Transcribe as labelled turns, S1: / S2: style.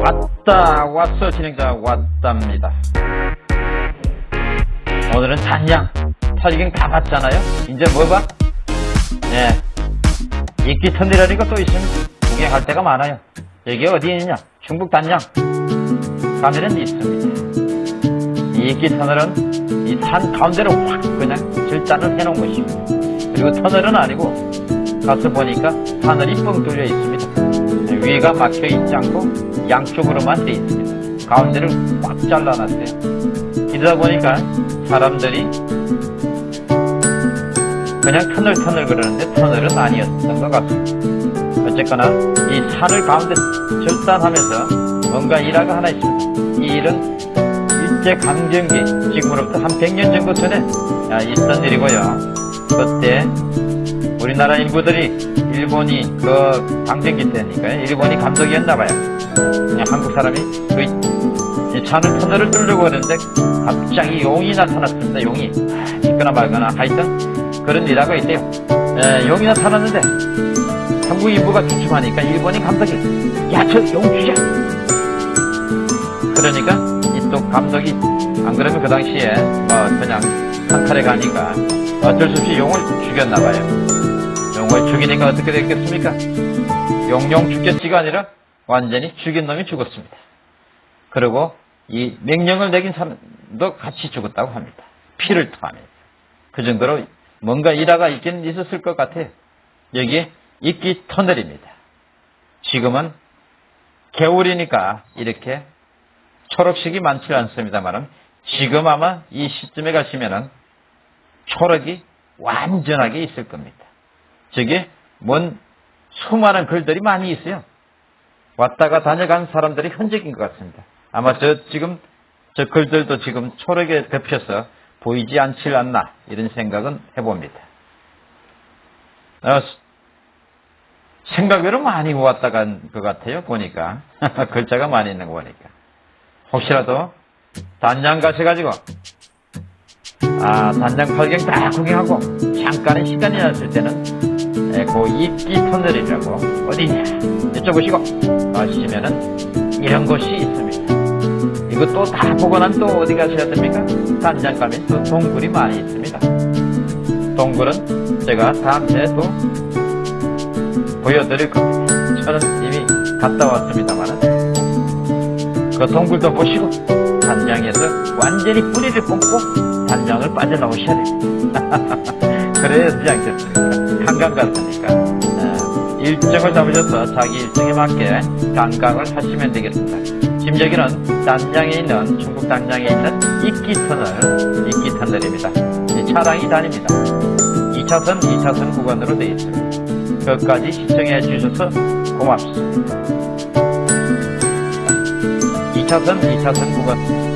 S1: 왔다 왔어 진행자 왔답니다. 오늘은 단양. 터지긴 다 봤잖아요. 이제 뭐 봐? 네 이끼 터널이라는 것도 있습니다 구경할 데가 많아요. 여기 어디에 있냐? 충북 단양. 가면은 있습니다. 이 이끼 터널은 이 산 가운데로 확 그냥 질단을 해놓은 것입니다. 그리고 터널은 아니고 가서 보니까 하늘이 뻥 뚫려 있습니다 위가 막혀 있지 않고 양쪽으로만 돼 있습니다. 가운데를 꽉 잘라놨어요. 이러다 보니까 사람들이 그냥 터널 터널 그러는데 터널은 아니었던 것 같습니다. 어쨌거나 이 산을 가운데 절단하면서 뭔가 일화가 하나 있습니다. 이 일은 일제강점기 지금으로부터 한 100년 정도 전에 있던 일이고요. 그때 우리나라 인구들이 일본이 그 강점기 때니까 일본이 감독이었나봐요. 한국 사람이 그 차는 터널을 뚫려고 하는데 갑자기 용이 나타났습니다. 용이 있거나 말거나 하여튼 그런 일화가 있대요. 에, 용이 나타났는데 한국 인부가 주춤하니까 일본이 감독이 야저 용 주자. 그러니까 이또 감독이 안 그러면 그 당시에 뭐 그냥 상칼에 가니까 어쩔 수 없이 용을 죽였나봐요. 용을 죽이니까 어떻게 됐겠습니까? 용용 죽겠지가 아니라 완전히 죽인 놈이 죽었습니다. 그리고 이 명령을 내긴 사람도 같이 죽었다고 합니다. 피를 토하면서. 그 정도로 뭔가 일화가 있긴 있었을 것 같아요. 여기에 이끼 터널입니다. 지금은 겨울이니까 이렇게 초록색이 많지 않습니다만 지금 아마 이 시점에 가시면은 초록이 완전하게 있을 겁니다. 저게 뭔 수많은 글들이 많이 있어요. 왔다가 다녀간 사람들이 흔적인 것 같습니다. 아마 저 지금 저 글들도 지금 초록에 덮여서 보이지 않질 않나 이런 생각은 해봅니다. 어, 생각외로 많이 왔다 간 것 같아요. 보니까 글자가 많이 있는 거 보니까 혹시라도 단양 가셔가지고 아 단양 팔경 다 구경하고 잠깐의 시간이 났을 때는 에, 그 이끼 터널이라고 어디냐 여쭤보시고 가시면은 이런 곳이 있습니다. 이것도 다 보고 난 또 어디 가셔야 됩니까? 단장 가면 또 동굴이 많이 있습니다. 동굴은 제가 다음 주에 또 보여드릴 겁니다. 저는 이미 갔다 왔습니다만은 그 동굴도 보시고 단장에서 완전히 뿌리를 뽑고 단장을 빠져나오셔야 됩니다. 그래야 되지 않겠습니까? 한강 갔으니까 어, 일정을 잡으셔서 자기 일정에 맞게 관광을 하시면 되겠습니다. 여기는 단장에 있는 중국 단장에 있는 이끼터널 이끼터널입니다. 차량이 다닙니다. 2차선 2차선 구간으로 되어 있습니다. 끝까지 시청해 주셔서 고맙습니다. 2차선 2차선 구간